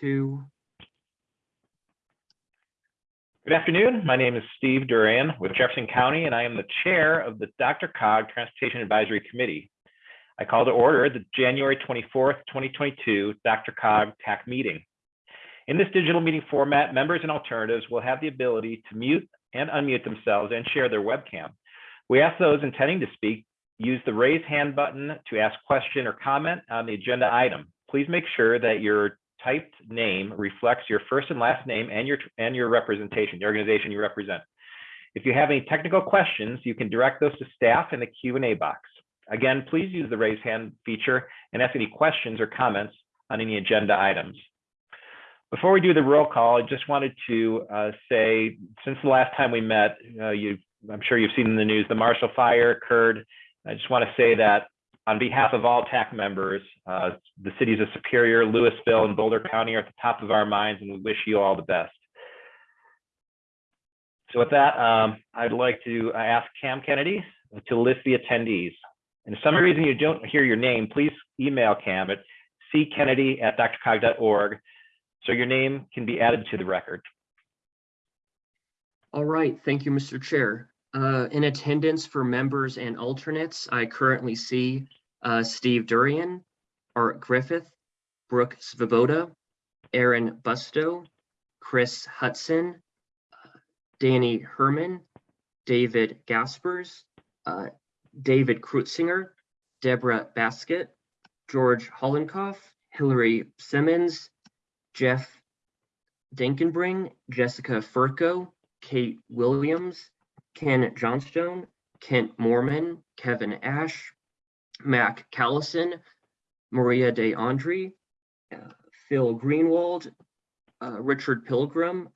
two. Good afternoon. My name is Steve Duran with Jefferson County, and I am the chair of the DRCOG Transportation Advisory Committee. I call to order the January 24th, 2022 DRCOG TAC meeting. In this digital meeting format, members and alternatives will have the ability to mute and unmute themselves and share their webcam. We ask those intending to speak use the raise hand button to ask question or comment on the agenda item. Please make sure that your typed name reflects your first and last name and your and your representation, the organization you represent. If you have any technical questions, you can direct those to staff in the Q&A box. Again, please use the raise hand feature and ask any questions or comments on any agenda items. Before we do the roll call, I just wanted to uh, say, since the last time we met, uh, you, I'm sure you've seen in the news, the Marshall Fire occurred I just want to say that on behalf of all TAC members, uh, the cities of Superior, Louisville, and Boulder County are at the top of our minds, and we wish you all the best. So with that, um, I'd like to ask Cam Kennedy to list the attendees. And if some reason you don't hear your name, please email Cam at ckennedy at drcog.org so your name can be added to the record. All right, thank you, Mr. Chair. Uh, in attendance for members and alternates, I currently see uh, Steve Durian, Art Griffith, Brooke Svoboda, Aaron Busto, Chris Hudson, uh, Danny Herman, David Gaspers, uh, David Krutsinger, Deborah Baskett, George Hollenkoff, Hillary Simmons, Jeff Denkenbring, Jessica Furco, Kate Williams, Ken Johnstone, Kent Moorman, Kevin Ash, Mac Callison, Maria D'Andrea, uh, Phil Greenwald, uh, Richard Pilgrim,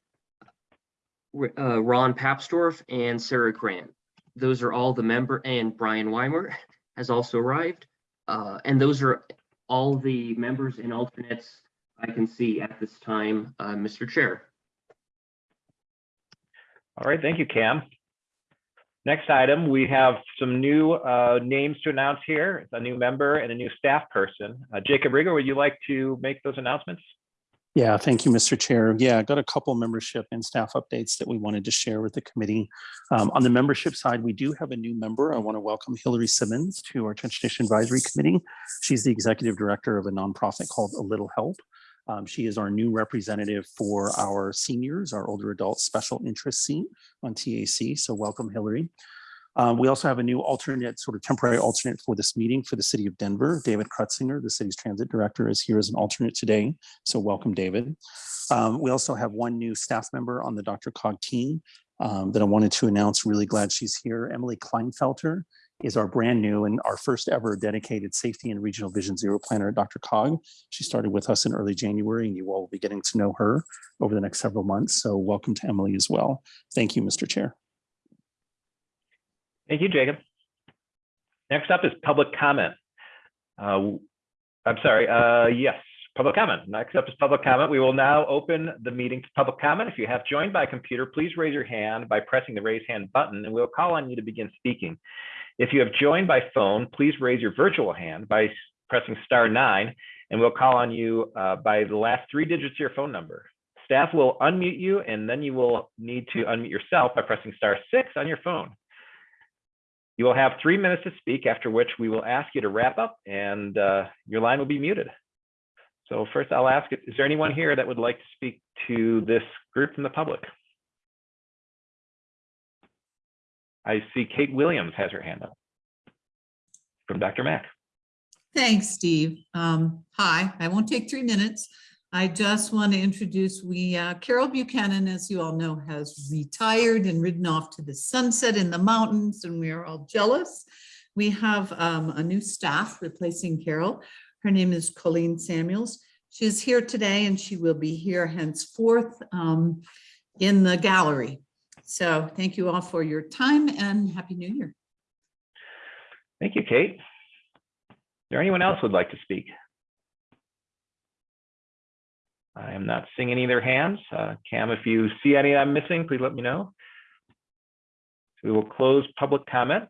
uh, Ron Papsdorf, and Sarah Grant. Those are all the member, and Brian Weimer has also arrived. Uh, and those are all the members and alternates I can see at this time, uh, Mr. Chair. All right, thank you, Cam. Next item, we have some new uh, names to announce here, a new member and a new staff person. Uh, Jacob Riger, would you like to make those announcements? Yeah, thank you, Mr. Chair. Yeah, I got a couple membership and staff updates that we wanted to share with the committee. Um, on the membership side, we do have a new member. I want to welcome Hillary Simmons to our Transportation Advisory Committee. She's the executive director of a nonprofit called A Little Help. Um, she is our new representative for our seniors, our older adult special interest seat on TAC. So welcome, Hillary. Um, we also have a new alternate, sort of temporary alternate for this meeting for the city of Denver. David Krutsinger, the city's transit director, is here as an alternate today. So welcome, David. Um, we also have one new staff member on the DRCOG team um, that I wanted to announce. Really glad she's here. Emily Kleinfelter is our brand new and our first ever dedicated safety and regional vision zero planner DRCOG. She started with us in early January and you all will be getting to know her over the next several months. So welcome to Emily as well. Thank you, Mr. Chair. Thank you, Jacob. Next up is public comment. Uh, I'm sorry, uh, yes, public comment. Next up is public comment. We will now open the meeting to public comment. If you have joined by computer, please raise your hand by pressing the raise hand button and we'll call on you to begin speaking. If you have joined by phone, please raise your virtual hand by pressing star nine, and we'll call on you uh, by the last three digits of your phone number. Staff will unmute you, and then you will need to unmute yourself by pressing star six on your phone. You will have three minutes to speak, after which we will ask you to wrap up, and uh, your line will be muted. So first I'll ask, is there anyone here that would like to speak to this group from the public? I see Kate Williams has her hand up from DRMAC. Thanks, Steve. Um, hi, I won't take three minutes. I just want to introduce we uh, Carol Buchanan, as you all know, has retired and ridden off to the sunset in the mountains, and we are all jealous. We have um, a new staff replacing Carol. Her name is Colleen Samuels. She's here today, and she will be here henceforth um, in the gallery. So thank you all for your time and Happy New Year. Thank you, Kate. Is there anyone else would like to speak? I am not seeing any of their hands. Uh, Cam, if you see any I'm missing, please let me know. We will close public comment.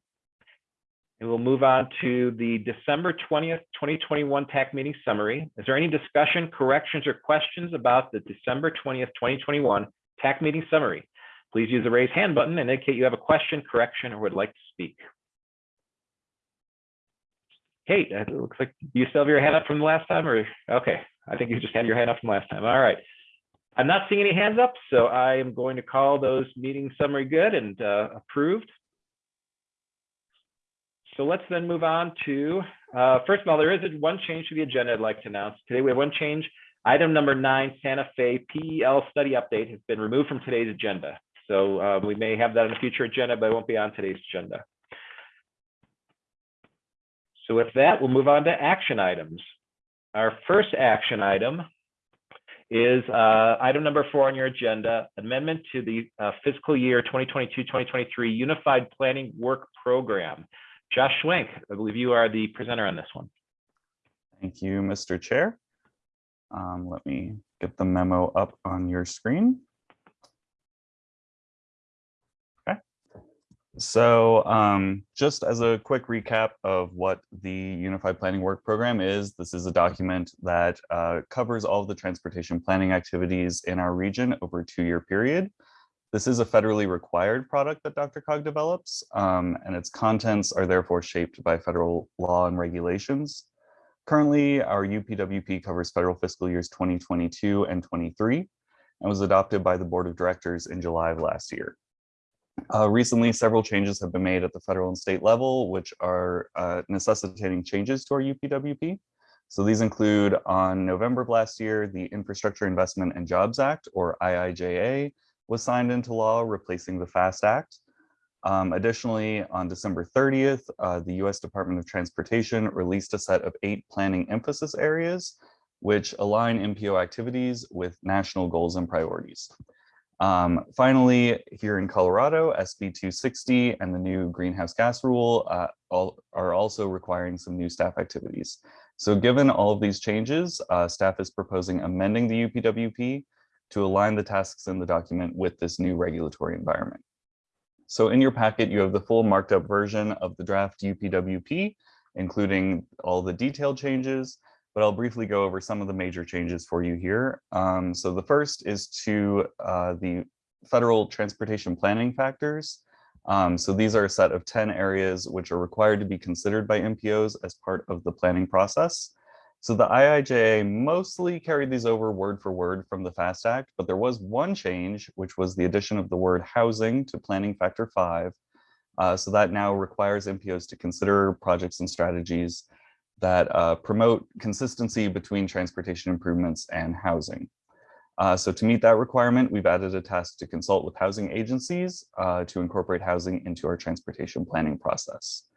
And we'll move on to the December 20th, 2021 TAC meeting summary. Is there any discussion, corrections, or questions about the December 20th, 2021 TAC meeting summary? Please use the raise hand button and indicate you have a question, correction, or would like to speak. Kate, it looks like you still have your hand up from the last time, or, okay, I think you just had your hand up from last time. All right. I'm not seeing any hands up, so I am going to call those meeting summary good and uh, approved. So let's then move on to, uh, first of all, there is one change to the agenda I'd like to announce. Today we have one change. Item number nine, Santa Fe PEL study update has been removed from today's agenda. So uh, we may have that on a future agenda, but it won't be on today's agenda. So with that, we'll move on to action items. Our first action item is uh, item number four on your agenda, amendment to the uh, fiscal year 2022-2023 Unified Planning Work Program. Josh Schwenk, I believe you are the presenter on this one. Thank you, Mr. Chair. Um, let me get the memo up on your screen. Okay. So um, just as a quick recap of what the Unified Planning Work Program is, this is a document that uh, covers all of the transportation planning activities in our region over a two-year period. This is a federally required product that DRCOG develops, um, and its contents are therefore shaped by federal law and regulations. Currently, our UPWP covers federal fiscal years 2022 and 23 and was adopted by the Board of Directors in July of last year. Uh, recently, several changes have been made at the federal and state level, which are uh, necessitating changes to our UPWP. So these include on November of last year, the Infrastructure Investment and Jobs Act, or IIJA, was signed into law, replacing the FAST Act. Um, additionally, on December 30th, uh, the US Department of Transportation released a set of eight planning emphasis areas, which align MPO activities with national goals and priorities. Um, finally, here in Colorado, SB 260 and the new greenhouse gas rule uh, all, are also requiring some new staff activities. So given all of these changes, uh, staff is proposing amending the UPWP to align the tasks in the document with this new regulatory environment. So in your packet, you have the full marked up version of the draft UPWP, including all the detailed changes, but I'll briefly go over some of the major changes for you here. Um, so the first is to uh, the federal transportation planning factors. Um, so these are a set of 10 areas which are required to be considered by MPOs as part of the planning process. So the IIJA mostly carried these over word for word from the FAST Act, but there was one change, which was the addition of the word housing to planning factor five. Uh, so that now requires MPOs to consider projects and strategies that uh, promote consistency between transportation improvements and housing. Uh, so to meet that requirement, we've added a task to consult with housing agencies uh, to incorporate housing into our transportation planning process.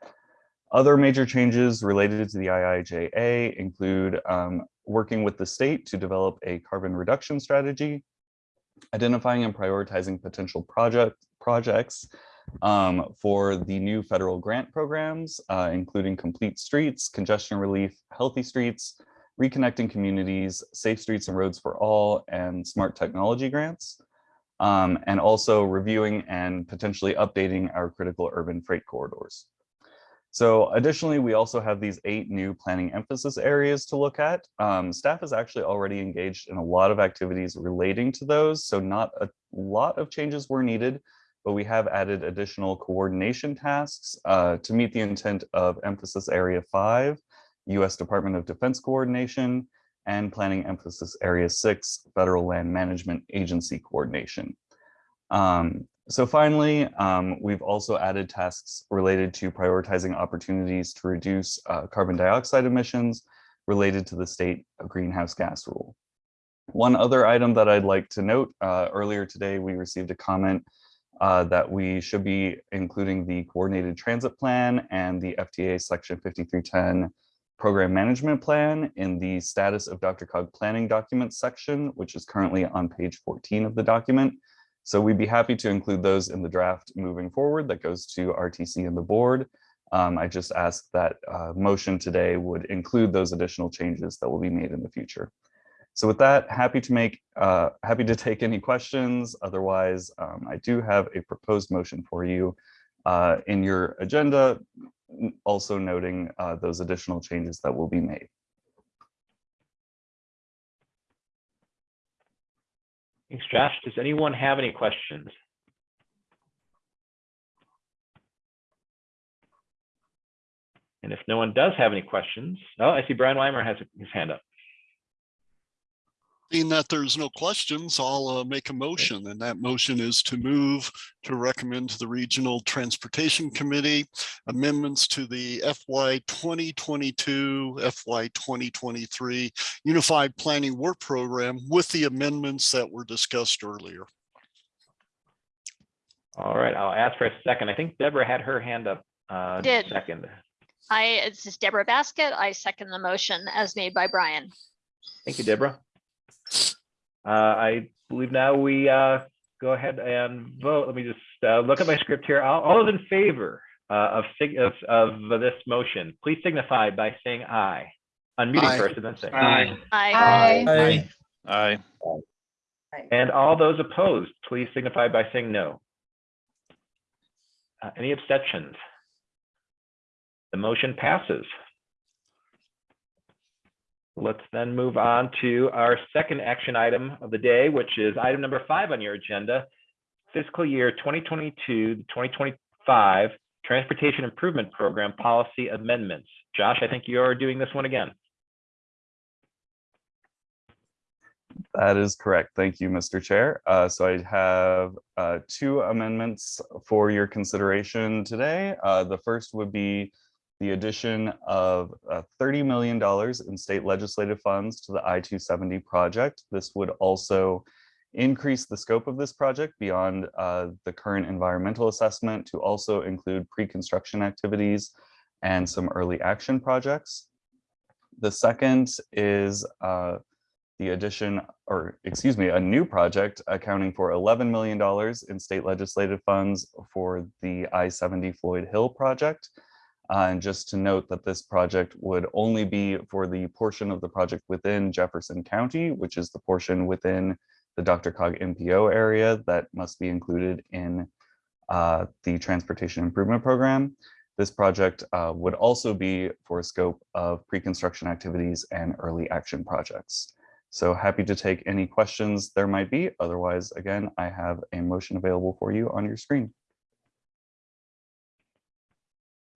Other major changes related to the IIJA include um, working with the state to develop a carbon reduction strategy, identifying and prioritizing potential project projects um, for the new federal grant programs, uh, including complete streets, congestion relief, healthy streets, reconnecting communities, safe streets and roads for all, and smart technology grants. Um, and also reviewing and potentially updating our critical urban freight corridors. So additionally, we also have these eight new planning emphasis areas to look at. Um, staff is actually already engaged in a lot of activities relating to those, so not a lot of changes were needed, but we have added additional coordination tasks uh, to meet the intent of emphasis area five, US Department of Defense coordination, and planning emphasis area six, Federal Land Management Agency coordination. Um, so finally, um, we've also added tasks related to prioritizing opportunities to reduce uh, carbon dioxide emissions related to the state greenhouse gas rule. One other item that I'd like to note, uh, earlier today, we received a comment uh, that we should be including the coordinated transit plan and the FTA section 5310 program management plan in the status of DRCOG planning documents section, which is currently on page 14 of the document. So we'd be happy to include those in the draft moving forward that goes to RTC and the board. Um, I just ask that uh, motion today would include those additional changes that will be made in the future. So with that, happy to make, uh, happy to take any questions. Otherwise, um, I do have a proposed motion for you uh, in your agenda. also noting uh, those additional changes that will be made. Thanks, Josh. Does anyone have any questions? And if no one does have any questions, oh, I see Brian Weimer has his hand up. Being that there's no questions, I'll uh, make a motion, and that motion is to move to recommend to the Regional Transportation Committee amendments to the FY 2022, FY 2023 Unified Planning Work Program with the amendments that were discussed earlier. All right, I'll ask for a second. I think Deborah had her hand up. uh, Did. Second. I, this is Deborah Baskett. I second the motion as made by Brian. Thank you, Deborah. Uh, I believe now we uh, go ahead and vote. Let me just uh, look at my script here. All, all those in favor uh, of, of of this motion, please signify by saying aye. Unmuting Aye. first and then saying Aye. I, Aye. Aye. And all those opposed, please signify by saying no. Uh, Any abstentions? The motion passes. Let's then move on to our second action item of the day, which is item number five on your agenda, fiscal year 2022, 2025 Transportation Improvement Program Policy Amendments. Josh, I think you're doing this one again. That is correct. Thank you, Mr. Chair. Uh, So I have uh, two amendments for your consideration today. Uh, The first would be the addition of uh, $30 million in state legislative funds to the I-270 project. This would also increase the scope of this project beyond uh, the current environmental assessment to also include pre-construction activities and some early action projects. The second is uh, the addition, or excuse me, a new project accounting for $11 million in state legislative funds for the I-70 Floyd Hill project. Uh, and just to note that this project would only be for the portion of the project within Jefferson County, which is the portion within the DRCOG MPO area that must be included in uh, the Transportation Improvement Program. This project uh, would also be for a scope of pre-construction activities and early action projects. So happy to take any questions there might be. Otherwise, again, I have a motion available for you on your screen.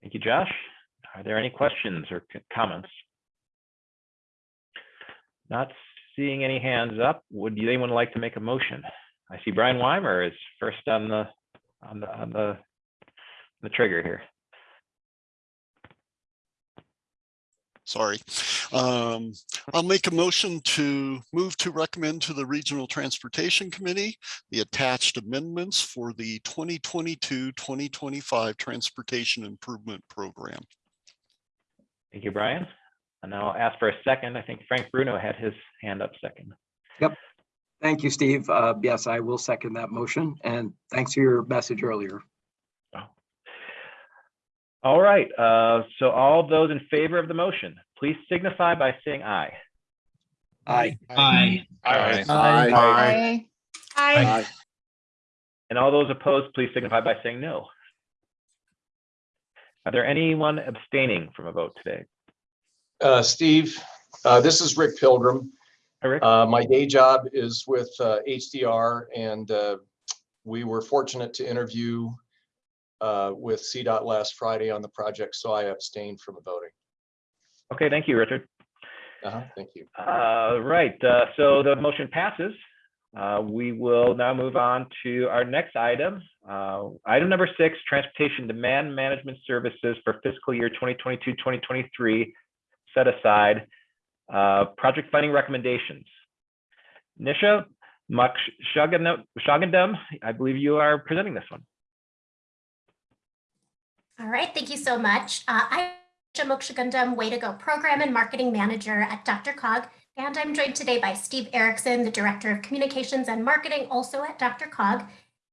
Thank you, Josh. Are there any questions or comments? Not seeing any hands up. Would anyone like to make a motion? I see Brian Weimer is first on the, on the, on the, the trigger here. Sorry. Um, I'll make a motion to move to recommend to the Regional Transportation Committee the attached amendments for the 2022-2025 Transportation Improvement Program. Thank you, Brian. And now I'll ask for a second. I think Frank Bruno had his hand up second. Yep. Thank you, Steve. Uh, Yes, I will second that motion, and thanks for your message earlier. All right, uh, so all those in favor of the motion, please signify by saying aye. Aye. Aye. Aye. Aye. Aye. And all those opposed, please signify by saying no. Are there anyone abstaining from a vote today? Uh, Steve, uh, this is Rick Pilgrim. Hi, Rick. Uh, my day job is with, uh, HDR and, uh, we were fortunate to interview, uh, with CDOT last Friday on the project, so I abstained from voting. Okay, thank you, Richard. Uh-huh, thank you. Uh, right, uh, so the motion passes. Uh, we will now move on to our next item. Uh, item number six, transportation demand management services for fiscal year 2022, 2023, set aside, uh, project funding recommendations. Nisha Mokshagundam, I believe you are presenting this one. All right, thank you so much. Uh, I'm Mokshagundam Way to Go Program and Marketing Manager at DRCOG, and I'm joined today by Steve Erickson, the Director of Communications and Marketing, also at DRCOG.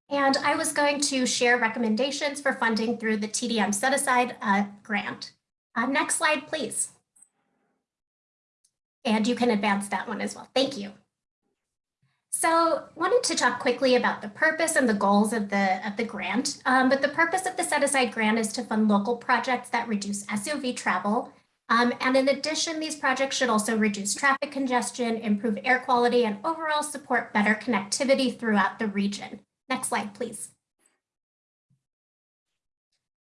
And I was going to share recommendations for funding through the TDM Set Aside uh, grant. Uh, next slide, please. And you can advance that one as well. Thank you. So wanted to talk quickly about the purpose and the goals of the, of the grant. Um, but the purpose of the set aside grant is to fund local projects that reduce SUV travel. Um, and in addition, these projects should also reduce traffic congestion, improve air quality, and overall support better connectivity throughout the region. Next slide, please.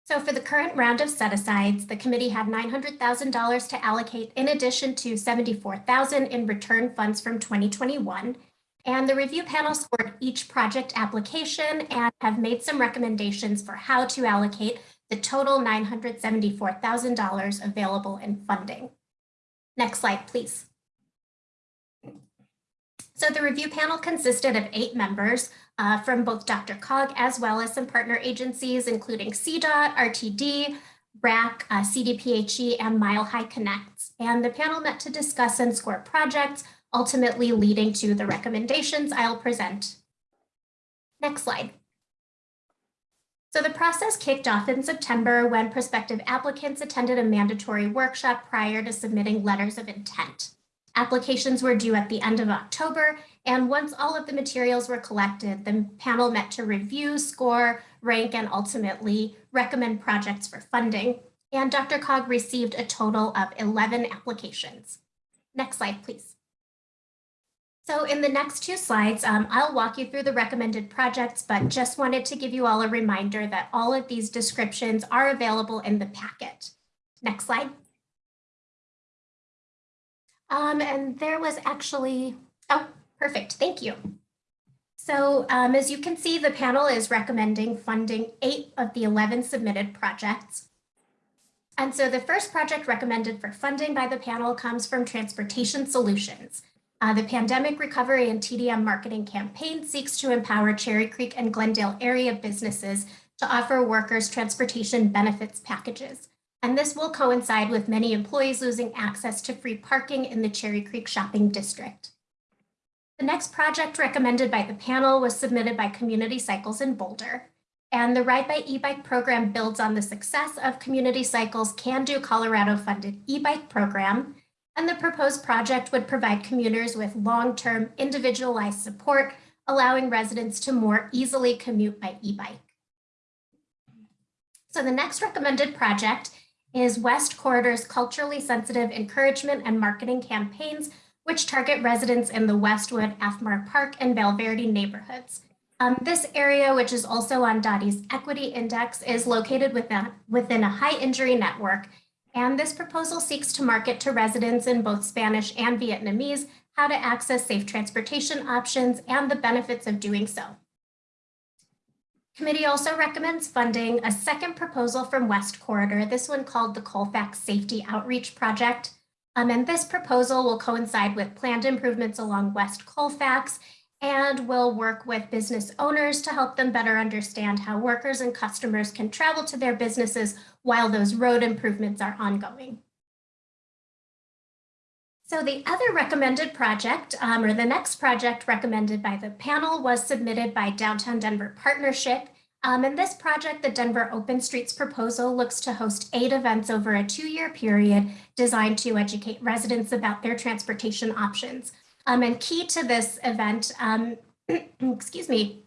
So for the current round of set-asides, the committee had $900,000 to allocate in addition to 74,000 in return funds from 2021. And the review panel scored each project application and have made some recommendations for how to allocate the total $974,000 available in funding. Next slide, please. So the review panel consisted of eight members uh, from both DRCOG as well as some partner agencies, including CDOT, RTD, RAC, uh, CDPHE, and Mile High Connects. And the panel met to discuss and score projects, ultimately leading to the recommendations I'll present. Next slide. So the process kicked off in September when prospective applicants attended a mandatory workshop prior to submitting letters of intent. Applications were due at the end of October, and once all of the materials were collected, the panel met to review, score, rank, and ultimately recommend projects for funding. And DRCOG received a total of 11 applications. Next slide, please. So in the next two slides, um, I'll walk you through the recommended projects, but just wanted to give you all a reminder that all of these descriptions are available in the packet. Next slide. Um, and there was actually, oh, perfect, thank you. So um, as you can see, the panel is recommending funding eight of the 11 submitted projects. And so the first project recommended for funding by the panel comes from Transportation Solutions. Uh, the Pandemic Recovery and TDM Marketing Campaign seeks to empower Cherry Creek and Glendale area businesses to offer workers transportation benefits packages. And this will coincide with many employees losing access to free parking in the Cherry Creek Shopping District. The next project recommended by the panel was submitted by Community Cycles in Boulder. And the Ride by e-bike program builds on the success of Community Cycles Can Do Colorado funded e-bike program. And the proposed project would provide commuters with long-term individualized support, allowing residents to more easily commute by e-bike. So the next recommended project is West Corridor's culturally sensitive encouragement and marketing campaigns, which target residents in the Westwood, Athmar Park, and Valverde neighborhoods. Um, this area, which is also on DOTI's Equity Index, is located within, within a high injury network. And this proposal seeks to market to residents in both Spanish and Vietnamese how to access safe transportation options and the benefits of doing so. Committee also recommends funding a second proposal from West Corridor, this one called the Colfax Safety Outreach Project. Um, and this proposal will coincide with planned improvements along West Colfax and will work with business owners to help them better understand how workers and customers can travel to their businesses while those road improvements are ongoing. So the other recommended project, um, or the next project recommended by the panel was submitted by Downtown Denver Partnership. Um, in this project, the Denver Open Streets proposal looks to host eight events over a two-year period designed to educate residents about their transportation options. Um, and key to this event, um, excuse me,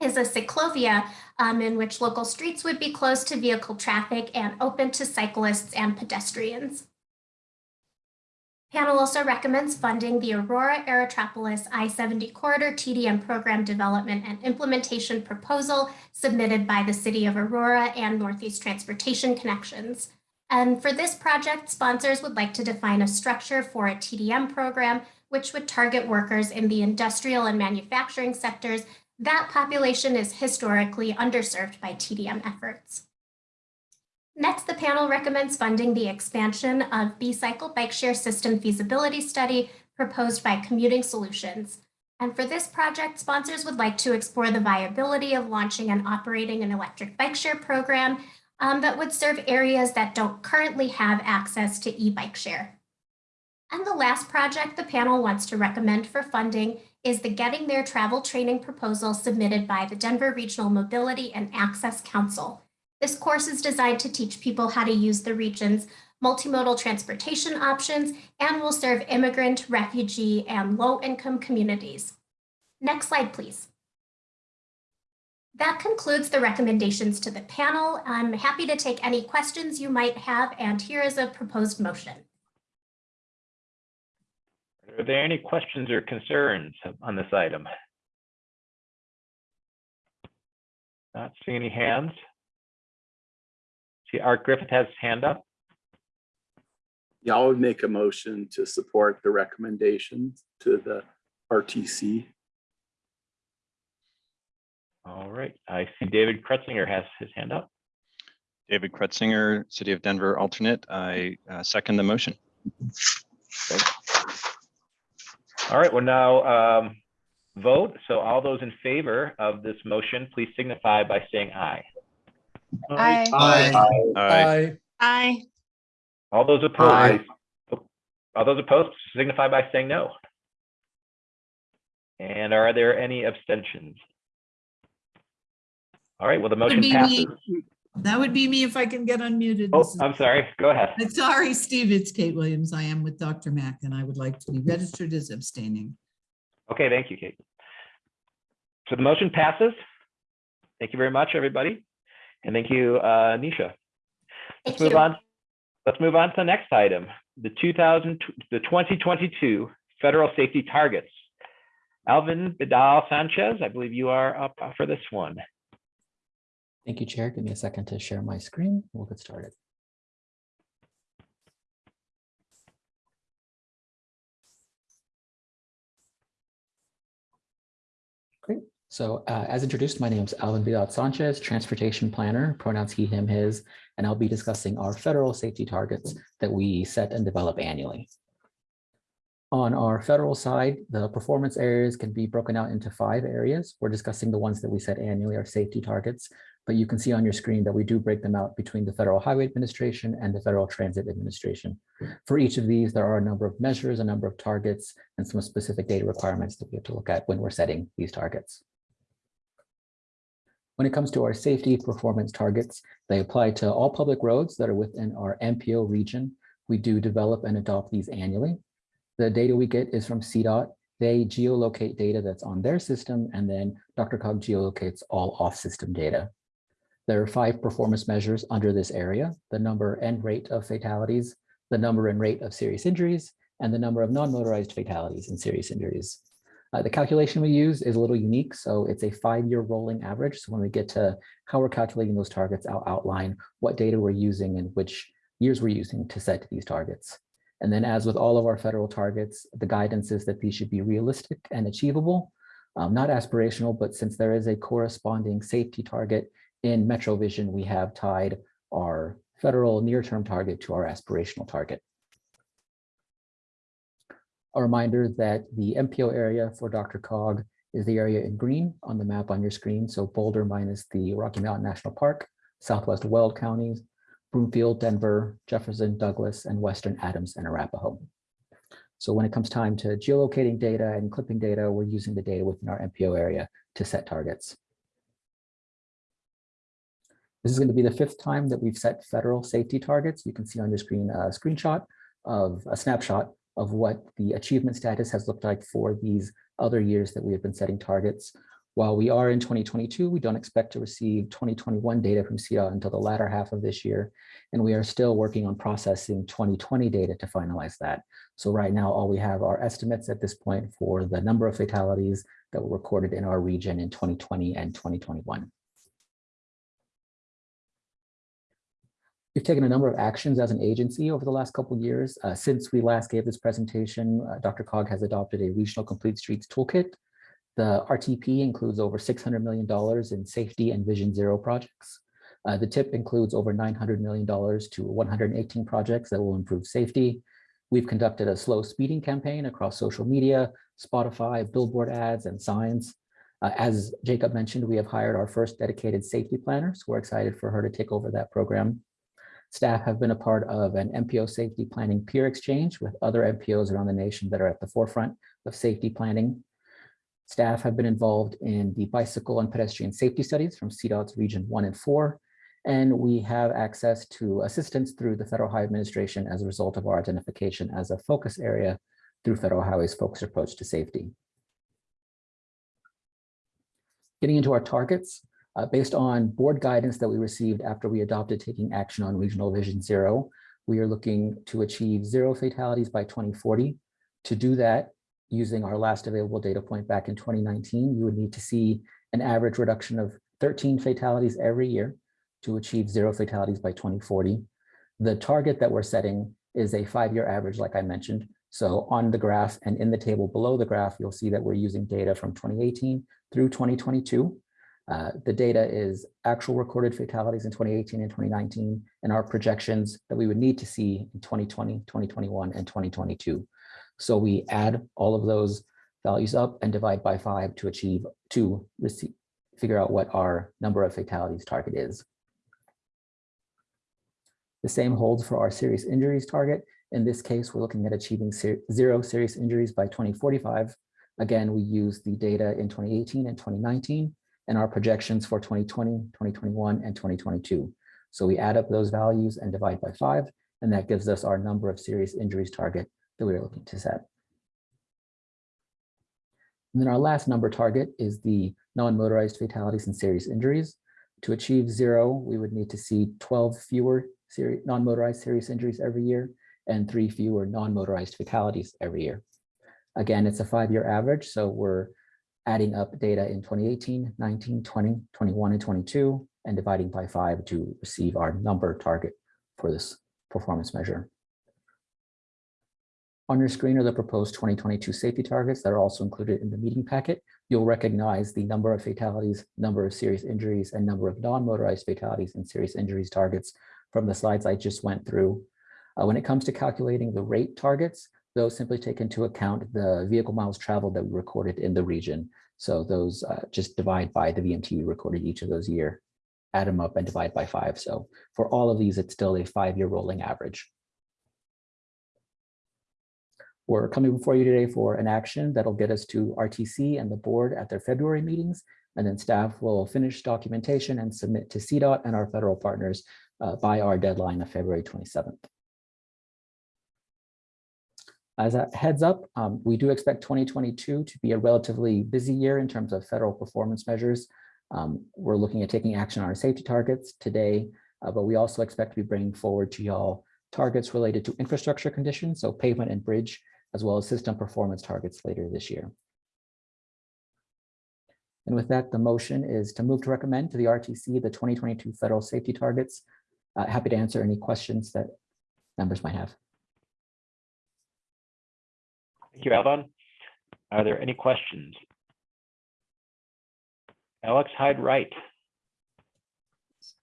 is a cyclovia um, in which local streets would be closed to vehicle traffic and open to cyclists and pedestrians. Panel also recommends funding the Aurora Aerotropolis I-70 corridor TDM program development and implementation proposal submitted by the City of Aurora and Northeast Transportation Connections. And for this project, sponsors would like to define a structure for a TDM program, which would target workers in the industrial and manufacturing sectors. That population is historically underserved by TDM efforts. Next, the panel recommends funding the expansion of B-Cycle Bike Share System Feasibility Study proposed by Commuting Solutions. And for this project, sponsors would like to explore the viability of launching and operating an electric bike share program um, that would serve areas that don't currently have access to e-bike share. And the last project the panel wants to recommend for funding is the Getting There Travel Training proposal submitted by the Denver Regional Mobility and Access Council. This course is designed to teach people how to use the region's multimodal transportation options and will serve immigrant, refugee, and low-income communities. Next slide, please. That concludes the recommendations to the panel. I'm happy to take any questions you might have, and here is a proposed motion. Are there any questions or concerns on this item? Not seeing any hands. See Art Griffith has his hand up. Yeah, I would make a motion to support the recommendations to the RTC. All right, I see David Krutsinger has his hand up. David Krutsinger, City of Denver alternate. I uh, second the motion. All right, we'll now um, vote. So all those in favor of this motion, please signify by saying aye. Aye. Aye. Aye. Aye. All those opposed, all those opposed signify by saying no. And are there any abstentions? All right, well, the motion be passes. me. That would be me if I can get unmuted. Oh, This I'm sorry, go ahead. I'm Sorry, Steve, it's Kate Williams. I am with DRMAC and I would like to be registered as abstaining. Okay, thank you, Kate. So the motion passes. Thank you very much, everybody. And thank you, uh, Nisha. Let's Thank move you. on. Let's move on to the next item, the 2000, the 2022 federal safety targets. Alvin Vidal Sanchez, I believe you are up for this one. Thank you, Chair. Give me a second to share my screen. We'll get started. Great. So uh, as introduced, my name is Alvin Vidal Sanchez, Transportation Planner, pronouns he, him, his, and I'll be discussing our federal safety targets that we set and develop annually. On our federal side, the performance areas can be broken out into five areas. We're discussing the ones that we set annually, our safety targets, but you can see on your screen that we do break them out between the Federal Highway Administration and the Federal Transit Administration. For each of these, there are a number of measures, a number of targets, and some specific data requirements that we have to look at when we're setting these targets. When it comes to our safety performance targets, they apply to all public roads that are within our MPO region. We do develop and adopt these annually. The data we get is from CDOT. They geolocate data that's on their system, and then DRCOG geolocates all off-system data. There are five performance measures under this area, the number and rate of fatalities, the number and rate of serious injuries, and the number of non-motorized fatalities and serious injuries. Uh, the calculation we use is a little unique, so it's a five-year rolling average. So when we get to how we're calculating those targets, I'll outline what data we're using and which years we're using to set these targets. And then as with all of our federal targets, the guidance is that these should be realistic and achievable, um, not aspirational, but since there is a corresponding safety target in MetroVision, we have tied our federal near-term target to our aspirational target. A reminder that the MPO area for DRCOG is the area in green on the map on your screen. So Boulder minus the Rocky Mountain National Park, Southwest Weld counties, Broomfield, Denver, Jefferson, Douglas, and Western Adams and Arapahoe. So when it comes time to geolocating data and clipping data, we're using the data within our MPO area to set targets. This is going to be the fifth time that we've set federal safety targets. You can see on your screen a screenshot of a snapshot of what the achievement status has looked like for these other years that we have been setting targets. While we are in 2022, we don't expect to receive 2021 data from CDOT until the latter half of this year. And we are still working on processing 2020 data to finalize that. So right now, all we have are estimates at this point for the number of fatalities that were recorded in our region in 2020 and 2021. We've taken a number of actions as an agency over the last couple of years. Uh, since we last gave this presentation, uh, DRCOG has adopted a regional complete streets toolkit. The RTP includes over $600 million in safety and Vision Zero projects. Uh, the TIP includes over $900 million to 118 projects that will improve safety. We've conducted a slow speeding campaign across social media, Spotify, billboard ads, and signs. Uh, as Jacob mentioned, we have hired our first dedicated safety planner, so we're excited for her to take over that program. Staff have been a part of an MPO safety planning peer exchange with other MPOs around the nation that are at the forefront of safety planning. Staff have been involved in the bicycle and pedestrian safety studies from CDOT's region one and four, and we have access to assistance through the Federal Highway Administration as a result of our identification as a focus area through Federal Highway's focused approach to safety. Getting into our targets, uh, based on board guidance that we received after we adopted taking action on Regional Vision Zero, we are looking to achieve zero fatalities by 2040. To do that, using our last available data point back in 2019, you would need to see an average reduction of 13 fatalities every year to achieve zero fatalities by 2040. The target that we're setting is a five-year average, like I mentioned. So on the graph and in the table below the graph, you'll see that we're using data from 2018 through 2022. Uh, the data is actual recorded fatalities in 2018 and 2019 and our projections that we would need to see in 2020, 2021, and 2022. So we add all of those values up and divide by five to achieve, to receive, figure out what our number of fatalities target is. The same holds for our serious injuries target. In this case, we're looking at achieving ser zero serious injuries by 2045. Again, we use the data in 2018 and 2019 and our projections for 2020, 2021, and 2022. So we add up those values and divide by five, and that gives us our number of serious injuries target that we are looking to set. And then our last number target is the non-motorized fatalities and serious injuries. To achieve zero, we would need to see 12 fewer non-motorized serious injuries every year and three fewer non-motorized fatalities every year. Again, it's a five-year average, so we're adding up data in 2018, 19, 20, 21, and 22, and dividing by five to receive our number target for this performance measure. On your screen are the proposed 2022 safety targets that are also included in the meeting packet. You'll recognize the number of fatalities, number of serious injuries, and number of non-motorized fatalities and serious injuries targets from the slides I just went through. Uh, when it comes to calculating the rate targets, those simply take into account the vehicle miles traveled that we recorded in the region. So those uh, just divide by the VMT we recorded each of those year, add them up and divide by five. So for all of these, it's still a five-year rolling average. We're coming before you today for an action that'll get us to RTC and the board at their February meetings. And then staff will finish documentation and submit to CDOT and our federal partners uh, by our deadline of February 27th. As a heads up, um, we do expect 2022 to be a relatively busy year in terms of federal performance measures. Um, we're looking at taking action on our safety targets today, uh, but we also expect to be bringing forward to y'all targets related to infrastructure conditions, so pavement and bridge, as well as system performance targets later this year. And with that, the motion is to move to recommend to the RTC the 2022 federal safety targets. Uh, happy to answer any questions that members might have. Thank you, Alvin. Are there any questions? Alex Hyde Wright.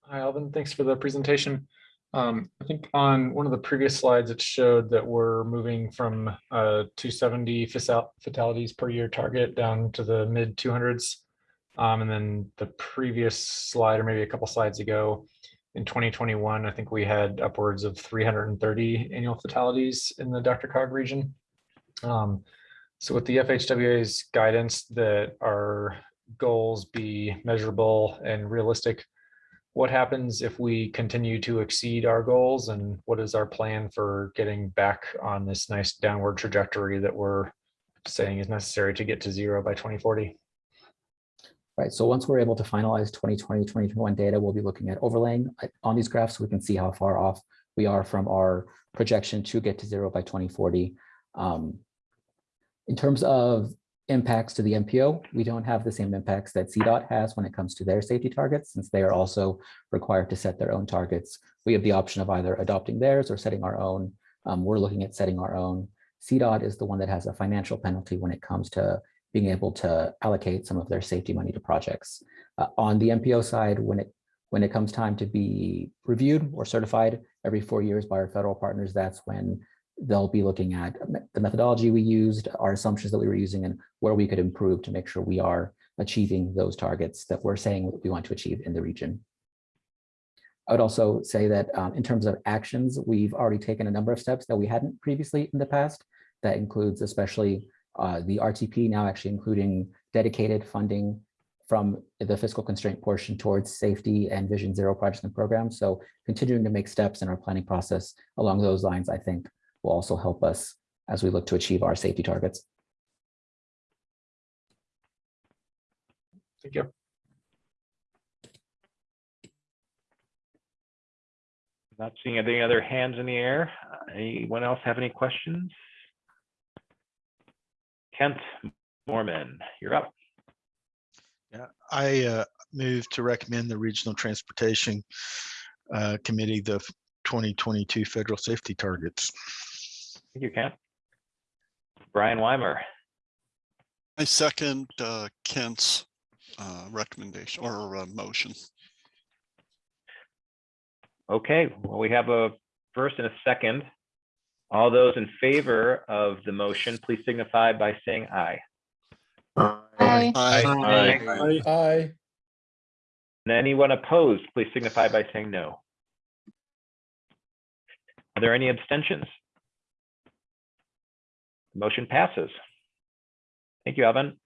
Hi, Alvin. Thanks for the presentation. Um, I think on one of the previous slides, it showed that we're moving from uh, 270 fatalities per year target down to the mid 200s. Um, and then the previous slide, or maybe a couple slides ago, in 2021, I think we had upwards of 330 annual fatalities in the DRCOG region. Um, so with the FHWA's guidance that our goals be measurable and realistic, what happens if we continue to exceed our goals and what is our plan for getting back on this nice downward trajectory that we're saying is necessary to get to zero by 2040? Right, so once we're able to finalize 2020, 2021 data, we'll be looking at overlaying on these graphs so we can see how far off we are from our projection to get to zero by 2040. Um, in terms of impacts to the MPO, we don't have the same impacts that CDOT has when it comes to their safety targets, since they are also required to set their own targets. We have the option of either adopting theirs or setting our own. Um, we're looking at setting our own. CDOT is the one that has a financial penalty when it comes to being able to allocate some of their safety money to projects. Uh, on the MPO side, when it when it comes time to be reviewed or certified every four years by our federal partners, that's when they'll be looking at the methodology we used, our assumptions that we were using, and where we could improve to make sure we are achieving those targets that we're saying we want to achieve in the region. I would also say that um, in terms of actions, we've already taken a number of steps that we hadn't previously in the past. That includes especially uh, the RTP now actually including dedicated funding from the fiscal constraint portion towards safety and Vision Zero projects and programs. So continuing to make steps in our planning process along those lines, I think will also help us as we look to achieve our safety targets. Thank you. Not seeing any other hands in the air. Anyone else have any questions? Kent Moorman, you're up. Yeah, I uh, move to recommend the Regional Transportation uh, Committee the 2022 federal safety targets. Thank you, Kent. Brian Weimer, I second uh, Kent's uh, recommendation or uh, motion. okay, well, we have a first and a second. All those in favor of the motion, please signify by saying aye. Aye. Aye. Aye. And anyone opposed, please signify by saying no. Are there any abstentions? Motion passes. Thank you, Evan.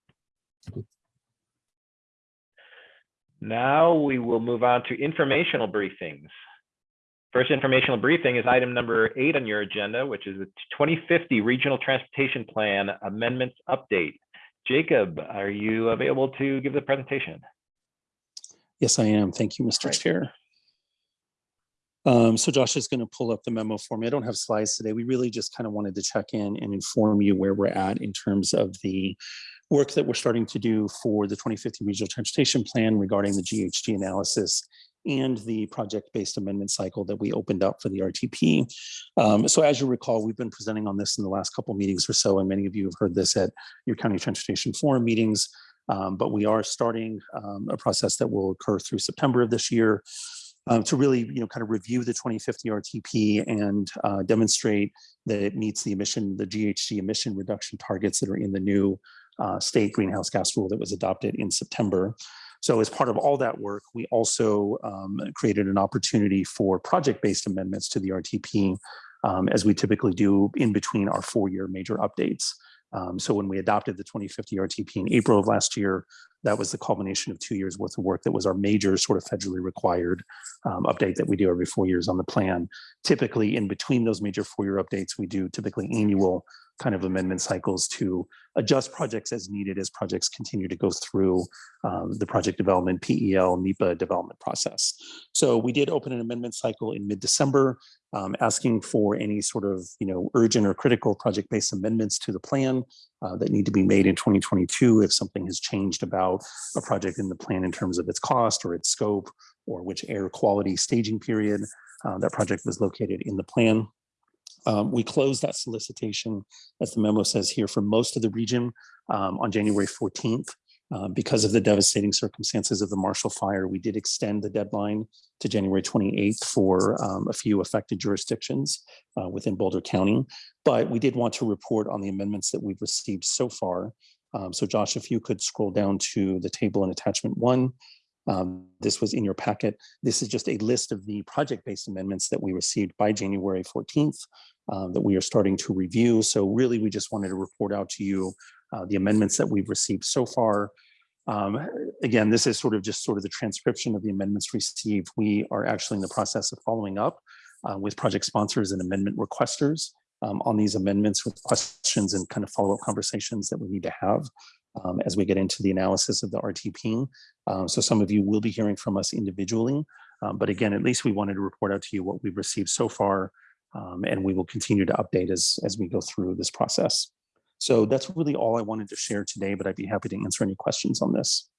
Now we will move on to informational briefings. First informational briefing is item number eight on your agenda, which is the 2050 Regional Transportation Plan Amendments Update. Jacob, are you available to give the presentation? Yes, I am. Thank you, Mr. Great. Chair. Um, so Josh is going to pull up the memo for me. I don't have slides today. We really just kind of wanted to check in and inform you where we're at in terms of the work that we're starting to do for the 2050 Regional Transportation Plan regarding the GHG analysis and the project-based amendment cycle that we opened up for the RTP. Um, so as you recall, we've been presenting on this in the last couple meetings or so, and many of you have heard this at your county transportation forum meetings. Um, but we are starting um, a process that will occur through September of this year um, to really, you know, kind of review the 2050 RTP and uh, demonstrate that it meets the emission, the GHG emission reduction targets that are in the new uh, state greenhouse gas rule that was adopted in September. So as part of all that work, we also um, created an opportunity for project-based amendments to the RTP, um, as we typically do in between our four-year major updates. Um, so when we adopted the 2050 RTP in April of last year, that was the culmination of two years worth of work that was our major sort of federally required um, update that we do every four years on the plan. Typically in between those major four-year updates, we do typically annual kind of amendment cycles to adjust projects as needed as projects continue to go through um, the project development, PEL, NEPA development process. So we did open an amendment cycle in mid-December, um, asking for any sort of you know urgent or critical project-based amendments to the plan uh, that need to be made in 2022 if something has changed about a project in the plan in terms of its cost or its scope or which air quality staging period uh, that project was located in the plan. Um, we closed that solicitation, as the memo says here, for most of the region um, on January 14th. Uh, because of the devastating circumstances of the Marshall Fire, we did extend the deadline to January 28th for um, a few affected jurisdictions uh, within Boulder County. But we did want to report on the amendments that we've received so far. Um, so Josh, if you could scroll down to the table in attachment one, um, this was in your packet. This is just a list of the project-based amendments that we received by January 14th uh, that we are starting to review. So really, we just wanted to report out to you uh, the amendments that we've received so far. Um, again, this is sort of just sort of the transcription of the amendments received. We are actually in the process of following up uh, with project sponsors and amendment requesters um, on these amendments with questions and kind of follow-up conversations that we need to have um, as we get into the analysis of the RTP. Um, so some of you will be hearing from us individually, um, but again, at least we wanted to report out to you what we've received so far, um, and we will continue to update as, as we go through this process. So that's really all I wanted to share today, but I'd be happy to answer any questions on this.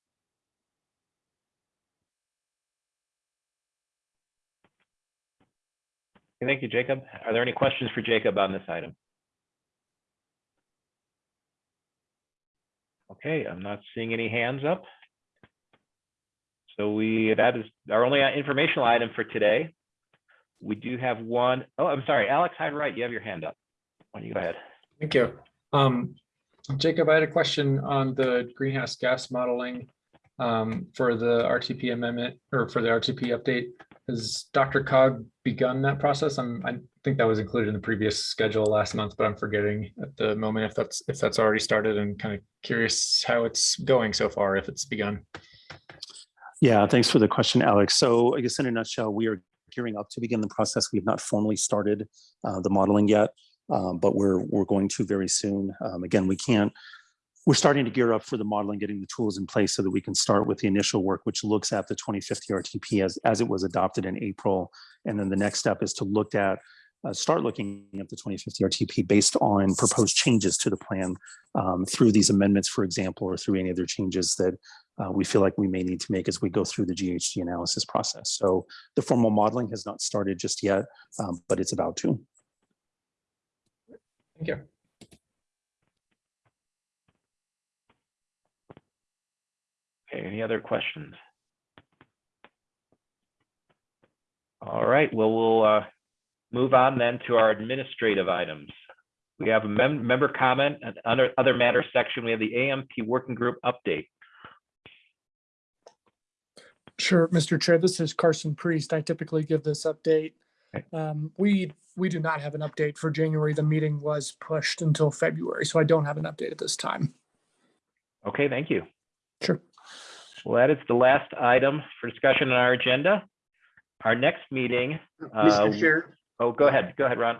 Thank you, Jacob. Are there any questions for Jacob on this item? Okay, I'm not seeing any hands up. So we, that is our only informational item for today. We do have one. Oh, I'm sorry, Alex Hyde-Wright, you have your hand up. Why don't you go ahead? Thank you. Um, Jacob, I had a question on the greenhouse gas modeling um, for the RTP amendment or for the RTP update. Has DRCOG begun that process? I'm, I think that was included in the previous schedule last month, but I'm forgetting at the moment if that's if that's already started and kind of curious how it's going so far, if it's begun. Yeah, thanks for the question, Alex. So I guess in a nutshell, we are gearing up to begin the process. We have not formally started uh, the modeling yet, um, but we're we're going to very soon. Um, again, we can't we're starting to gear up for the modeling, getting the tools in place so that we can start with the initial work, which looks at the 2050 RTP as, as it was adopted in April. And then the next step is to look at, uh, start looking at the 2050 RTP based on proposed changes to the plan um, through these amendments, for example, or through any other changes that uh, we feel like we may need to make as we go through the GHG analysis process. So the formal modeling has not started just yet, um, but it's about to. Thank you. Okay, any other questions? All right, well, we'll uh, move on then to our administrative items. We have a mem- member comment and under other matters section, we have the AMP working group update. Sure, Mr. Chair, this is Carson Priest. I typically give this update. Um, we, we do not have an update for January. The meeting was pushed until February, so I don't have an update at this time. Okay, thank you. Sure. Well, that is the last item for discussion on our agenda. Our next meeting. uh, Mr. Chair, Oh, go ahead, go ahead, Ron.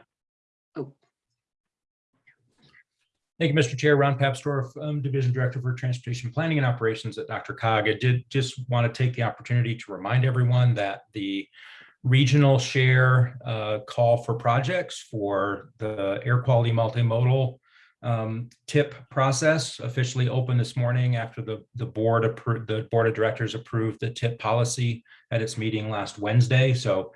Thank you, Mr. Chair. Ron Papsdorf, um, Division Director for Transportation Planning and Operations at DRCOG. I did just want to take the opportunity to remind everyone that the regional share uh, call for projects for the air quality multimodal um, TIP process officially opened this morning after the, the board approved, the Board of Directors approved the TIP policy at its meeting last Wednesday. So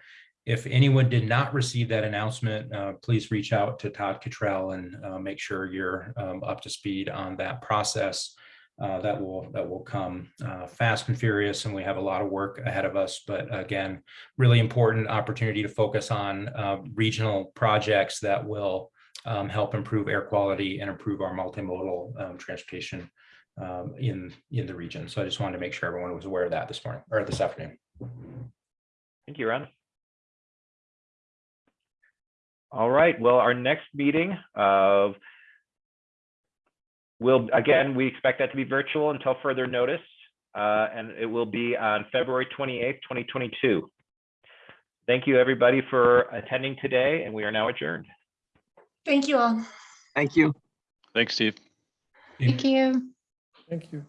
if anyone did not receive that announcement, uh, please reach out to Todd Cottrell and uh, make sure you're um, up to speed on that process. Uh, that will that will come uh, fast and furious, and we have a lot of work ahead of us. But again, really important opportunity to focus on uh, regional projects that will um, help improve air quality and improve our multimodal um, transportation um, in in the region. So I just wanted to make sure everyone was aware of that this morning or this afternoon. Thank you, Ron. All right, well, our next meeting of will, again, we expect that to be virtual until further notice. uh, And it will be on February 28th, 2022. Thank you, everybody, for attending today, and we are now adjourned. Thank you all. Thank you. Thanks, Steve. Thank you. Thank you.